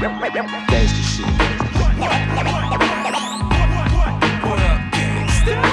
Gangster shit. Gangsta shit.